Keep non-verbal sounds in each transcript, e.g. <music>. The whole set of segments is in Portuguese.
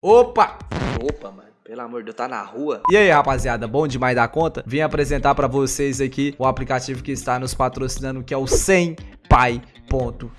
Opa! Opa, mano. Pelo amor de Deus, tá na rua? E aí, rapaziada, bom demais da conta? Vim apresentar pra vocês aqui o aplicativo que está nos patrocinando, que é o 100 Pai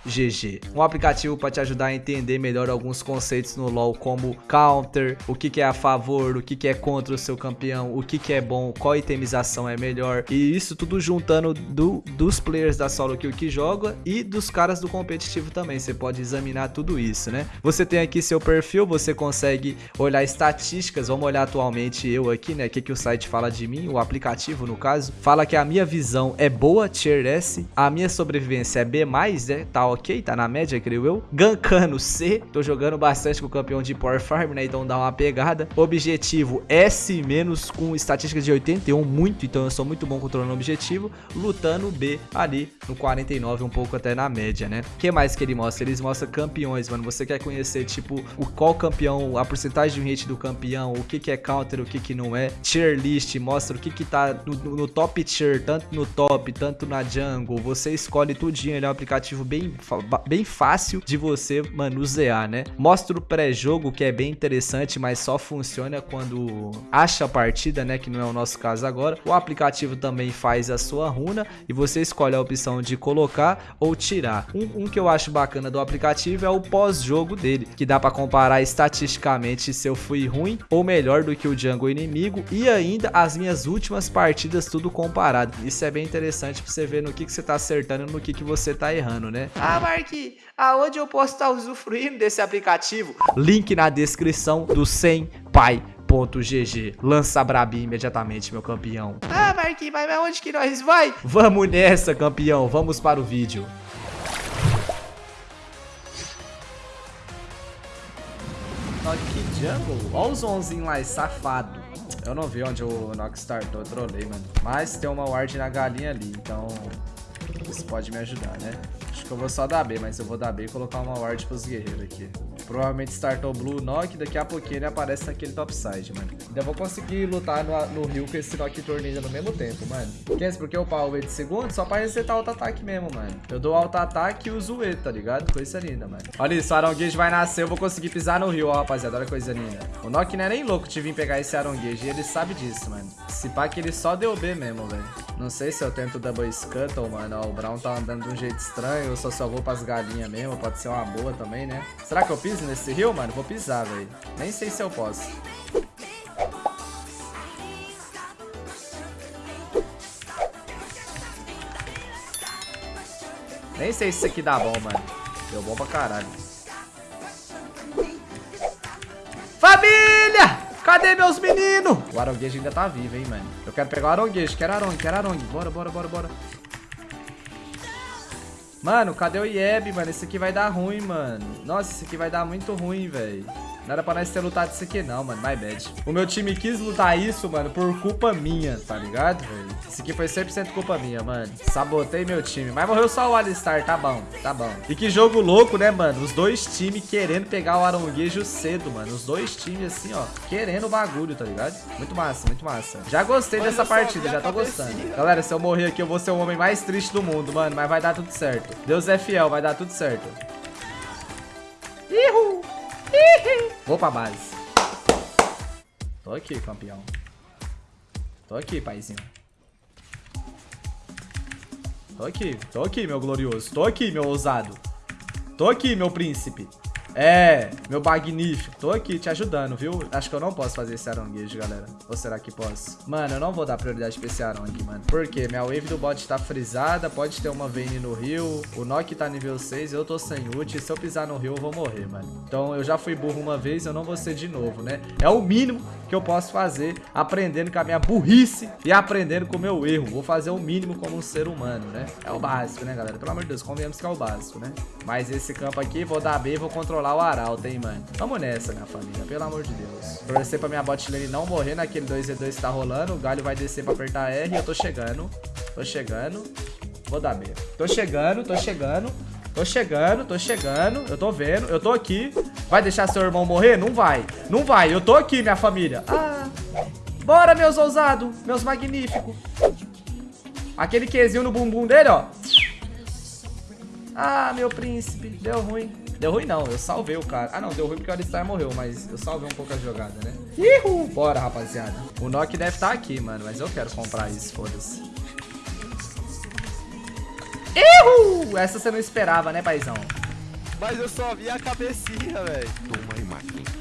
GG. Um aplicativo para te ajudar a entender melhor alguns conceitos no LoL, como counter, o que, que é a favor, o que, que é contra o seu campeão, o que, que é bom, qual itemização é melhor. E isso tudo juntando do, dos players da solo kill que joga e dos caras do competitivo também. Você pode examinar tudo isso, né? Você tem aqui seu perfil, você consegue olhar estatísticas. Vamos olhar atualmente eu aqui, né? O que, que o site fala de mim, o aplicativo no caso. Fala que a minha visão é boa, tier S, a minha sobrevivência é B+, né? Tá ok, tá na média, creio eu. Gankano C, tô jogando bastante com o campeão de Power Farm, né? Então dá uma pegada. Objetivo S- com estatística de 81, muito, então eu sou muito bom controlando o objetivo. Lutando B ali no 49, um pouco até na média, né? O que mais que ele mostra? Eles mostram campeões, mano. Você quer conhecer, tipo, o qual campeão, a porcentagem de hit do campeão, o que que é counter, o que que não é. Tier list, mostra o que que tá no, no top tier, tanto no top, tanto na jungle. Você escolhe tudinho, ele é um aplicativo bem, bem fácil de você manusear, né? Mostra o pré-jogo, que é bem interessante, mas só funciona quando acha a partida, né? Que não é o nosso caso agora. O aplicativo também faz a sua runa e você escolhe a opção de colocar ou tirar. Um, um que eu acho bacana do aplicativo é o pós-jogo dele, que dá para comparar estatisticamente se eu fui ruim ou melhor do que o jungle inimigo e ainda as minhas últimas partidas tudo comparado. Isso é bem interessante para você ver no que, que você tá acertando e no que, que você tá errando, né? Ah, Mark, aonde eu posso estar usufruindo desse aplicativo? Link na descrição do 100 pai GG. Lança Brabi imediatamente, meu campeão. Ah, Marquinhos, mas aonde que nós vai? Vamos nessa, campeão. Vamos para o vídeo. Aqui, jungle. Olha os 11 lá, safado. Eu não vi onde o Nox startou, eu trolei, mano. Mas tem uma ward na galinha ali, então... Isso pode me ajudar, né? Acho que eu vou só dar B, mas eu vou dar B e colocar uma ward pros guerreiros aqui. Provavelmente startou Blue Knock, daqui a pouquinho ele aparece naquele topside, mano. Ainda vou conseguir lutar no, no Rio com esse Knock Tornilha no mesmo tempo, mano. Quer porque eu pau o de segundo só pra resetar auto-ataque mesmo, mano. Eu dou auto-ataque e uso o E, tá ligado? Coisa linda, mano. Olha isso, o Aronguejo vai nascer, eu vou conseguir pisar no Rio, ó, rapaziada. Olha coisa linda. O Knock não é nem louco de vir pegar esse Aronguejo e ele sabe disso, mano. Se pá que ele só deu B mesmo, velho. Não sei se eu tento Double Scuttle, mano. Ó, o Brown tá andando de um jeito estranho. Eu só só vou pras galinhas mesmo. Pode ser uma boa também, né? Será que eu piso nesse rio, mano? Vou pisar, velho. Nem sei se eu posso. Nem sei se isso aqui dá bom, mano. Deu bom pra caralho. Família! Cadê meus meninos? O aronguejo ainda tá vivo, hein, mano. Eu quero pegar o aronguejo. Quero arongue, quero arongue. Bora, bora, bora, bora. Mano, cadê o Ieb, mano? Esse aqui vai dar ruim, mano. Nossa, esse aqui vai dar muito ruim, velho. Não era pra nós ter lutado isso aqui não, mano. My bad. O meu time quis lutar isso, mano, por culpa minha, tá ligado, velho? Isso aqui foi 100% culpa minha, mano. Sabotei meu time. Mas morreu só o Alistar, tá bom, tá bom. E que jogo louco, né, mano? Os dois times querendo pegar o Aronguejo cedo, mano. Os dois times, assim, ó, querendo o bagulho, tá ligado? Muito massa, muito massa. Já gostei dessa partida, já tô gostando. Galera, se eu morrer aqui, eu vou ser o homem mais triste do mundo, mano. Mas vai dar tudo certo. Deus é fiel, vai dar tudo certo. Ihu! Vou pra base. Tô aqui, campeão. Tô aqui, paizinho. Tô aqui, tô aqui, meu glorioso. Tô aqui, meu ousado. Tô aqui, meu príncipe. É, meu magnífico. Tô aqui te ajudando, viu? Acho que eu não posso fazer esse aronguejo, galera. Ou será que posso? Mano, eu não vou dar prioridade pra esse arongue, mano. Por quê? Minha wave do bot tá frisada, pode ter uma Vayne no rio. O Nock tá nível 6, eu tô sem ult. Se eu pisar no rio, eu vou morrer, mano. Então, eu já fui burro uma vez, eu não vou ser de novo, né? É o mínimo que eu posso fazer, aprendendo com a minha burrice e aprendendo com o meu erro. Vou fazer o mínimo como um ser humano, né? É o básico, né, galera? Pelo amor de Deus, convenhamos que é o básico, né? Mas esse campo aqui, vou dar B e vou controlar o Arauto, hein, mano. Vamos nessa, minha família, pelo amor de Deus. Torcer pra minha bot lane não morrer naquele 2v2 que tá rolando. O galho vai descer pra apertar R. Eu tô chegando. Tô chegando. Vou dar B. Tô chegando, tô chegando. Tô chegando, tô chegando. Eu tô vendo, eu tô aqui. Vai deixar seu irmão morrer? Não vai. Não vai. Eu tô aqui, minha família. Ah. Bora, meus ousados. Meus magníficos. Aquele quezinho no bumbum dele, ó. Ah, meu príncipe. Deu ruim. Deu ruim não, eu salvei o cara. Ah não, deu ruim porque o Alistar morreu, mas eu salvei um pouco a jogada, né? Ihu! Bora, rapaziada. O Nock deve estar tá aqui, mano, mas eu quero comprar isso, foda-se. Ihu! Essa você não esperava, né, paizão? Mas eu só vi a cabecinha, velho. Toma aí, máquina.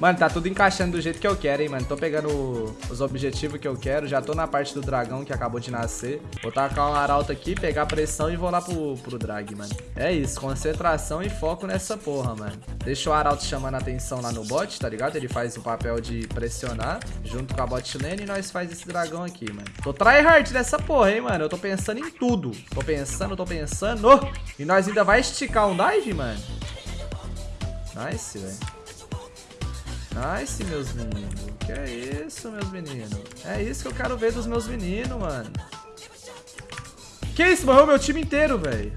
Mano, tá tudo encaixando do jeito que eu quero, hein, mano. Tô pegando os objetivos que eu quero. Já tô na parte do dragão que acabou de nascer. Vou tacar um arauto aqui, pegar pressão e vou lá pro, pro drag, mano. É isso, concentração e foco nessa porra, mano. Deixa o arauto chamando a atenção lá no bot, tá ligado? Ele faz o papel de pressionar junto com a bot lane e nós faz esse dragão aqui, mano. Tô tryhard nessa porra, hein, mano. Eu tô pensando em tudo. Tô pensando, tô pensando. E nós ainda vai esticar um dive, mano. Nice, velho. Nice, meus meninos. Que é isso, meus meninos? É isso que eu quero ver dos meus meninos, mano. Que isso? Morreu meu time inteiro, velho.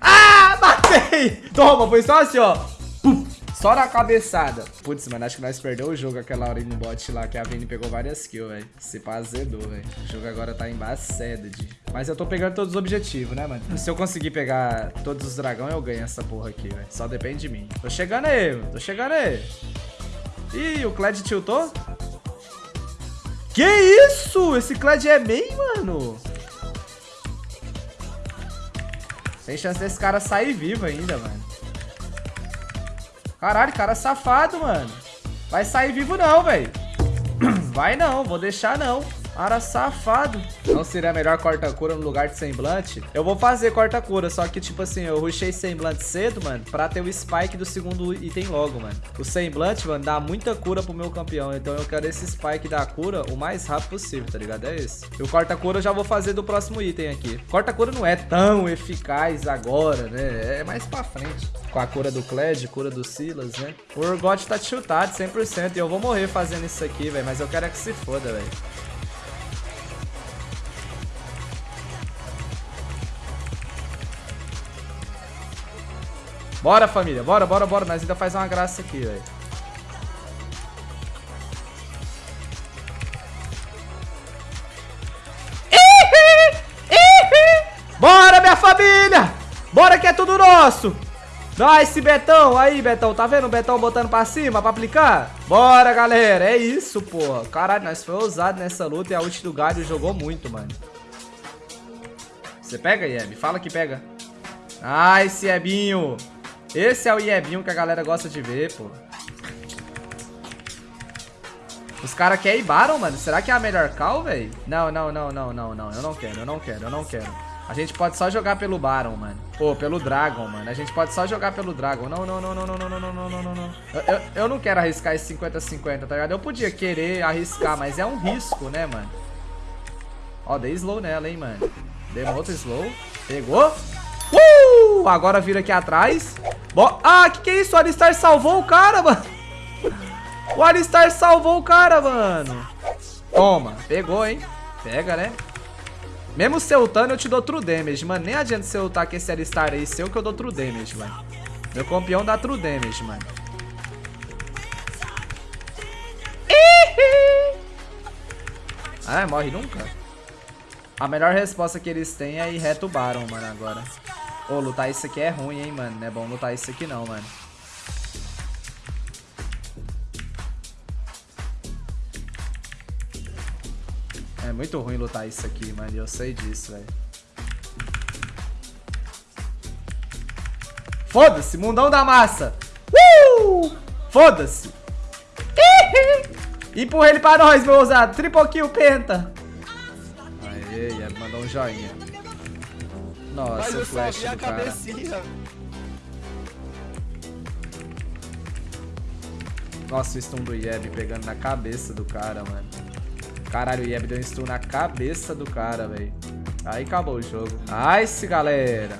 Ah, matei! <laughs> Toma, foi só assim, ó. Só na cabeçada. Putz, mano, acho que nós perdemos o jogo aquela hora no bot lá, que a Vini pegou várias kills, velho. Se pá, azedou, velho. O jogo agora tá embaçado, de. Mas eu tô pegando todos os objetivos, né, mano? Se eu conseguir pegar todos os dragões, eu ganho essa porra aqui, velho. Só depende de mim. Tô chegando aí, mano. Tô chegando aí. Ih, o Kled tiltou? Que isso? Esse Kled é main, mano? Tem chance desse cara sair vivo ainda, mano. Caralho, cara safado, mano. Vai sair vivo não, velho. <clears throat> Vai não, vou deixar não. Cara safado. Não seria melhor corta-cura no lugar de semblante? Eu vou fazer corta-cura, só que, tipo assim, eu rushei semblante cedo, mano, pra ter o spike do segundo item logo, mano. O semblante, mano, dá muita cura pro meu campeão, então eu quero esse spike da cura o mais rápido possível, tá ligado? É isso. E o corta-cura eu já vou fazer do próximo item aqui. Corta-cura não é tão eficaz agora, né? É mais pra frente. Com a cura do Kled, cura do Silas, né? O Urgot tá tiltado 100% e eu vou morrer fazendo isso aqui, velho, mas eu quero é que se foda, velho. Bora, família. Bora, bora, bora. Nós ainda faz uma graça aqui, velho. Bora, minha família! Bora que é tudo nosso! Nice, Betão! Aí, Betão, tá vendo o Betão botando pra cima pra aplicar? Bora, galera! É isso, pô. Caralho, nós foi ousado nessa luta e a ult do Galho jogou muito, mano. Você pega, Yeb? Fala que pega. Nice, Yebinho! Esse é o Iebinho que a galera gosta de ver, pô. Os caras querem Baron, mano. Será que é a melhor call, velho? Não, não, não, não, não, não. Eu não quero, eu não quero, eu não quero. A gente pode só jogar pelo Baron, mano. Pô, pelo Dragon, mano. A gente pode só jogar pelo Dragon. Não, não, não, não, não, não, não, não, não, não, não. Eu, eu, eu não quero arriscar esse 50-50, tá ligado? Eu podia querer arriscar, mas é um risco, né, mano? Ó, dei slow nela, hein, mano. Dei uma outra slow. Pegou. Agora vira aqui atrás. Bo ah, que que é isso? O Alistar salvou o cara, <laughs> mano. O Alistar salvou o cara, mano. Toma. Pegou, hein? Pega, né? Mesmo se ultando, eu te dou true damage, mano. Nem adianta você ultar com esse Alistar aí seu que eu dou true damage, mano. Meu campeão dá true damage, mano. Ah, morre nunca? A melhor resposta que eles têm é ir reto Baron, mano, agora. Ô, oh, lutar isso aqui é ruim, hein, mano. Não é bom lutar isso aqui não, mano. É muito ruim lutar isso aqui, mano. Eu sei disso, velho. Foda-se, mundão da massa. Uh! Foda-se. <laughs> Empurra ele pra nós, meu ousado. Triple kill, penta. Aê, mandou um joinha. Nossa, Mas o flash do cara. Nossa, o stun do Yeb pegando na cabeça do cara, mano. Caralho, o Yeb deu um stun na cabeça do cara, velho. Aí acabou o jogo. Nice, galera.